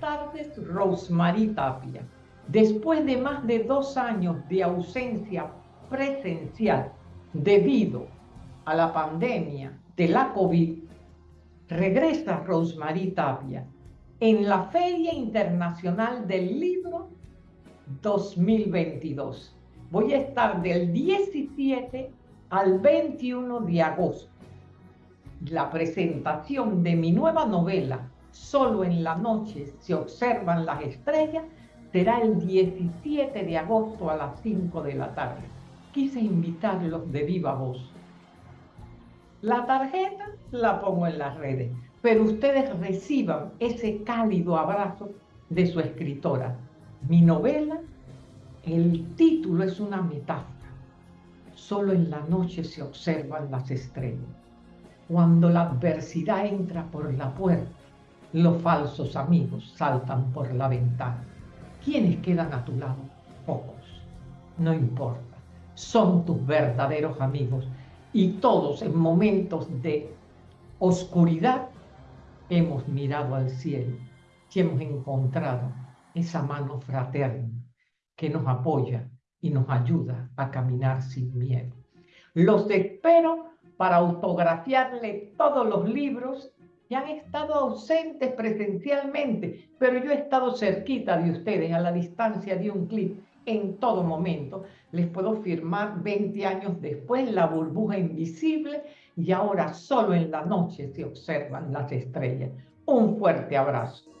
tardes, Rosemary Tapia. Después de más de dos años de ausencia presencial debido a la pandemia de la COVID, regresa Rosemary Tapia en la Feria Internacional del Libro 2022. Voy a estar del 17 al 21 de agosto. La presentación de mi nueva novela, Solo en la noche se observan las estrellas, será el 17 de agosto a las 5 de la tarde. Quise invitarlos de viva voz. La tarjeta la pongo en las redes, pero ustedes reciban ese cálido abrazo de su escritora. Mi novela, el título es una metáfora. Solo en la noche se observan las estrellas. Cuando la adversidad entra por la puerta, los falsos amigos saltan por la ventana. ¿Quiénes quedan a tu lado? Pocos. No importa. Son tus verdaderos amigos. Y todos en momentos de oscuridad hemos mirado al cielo y hemos encontrado esa mano fraterna que nos apoya y nos ayuda a caminar sin miedo. Los espero para autografiarle todos los libros y han estado ausentes presencialmente, pero yo he estado cerquita de ustedes, a la distancia de un clic, en todo momento. Les puedo firmar 20 años después la burbuja invisible y ahora solo en la noche se observan las estrellas. Un fuerte abrazo.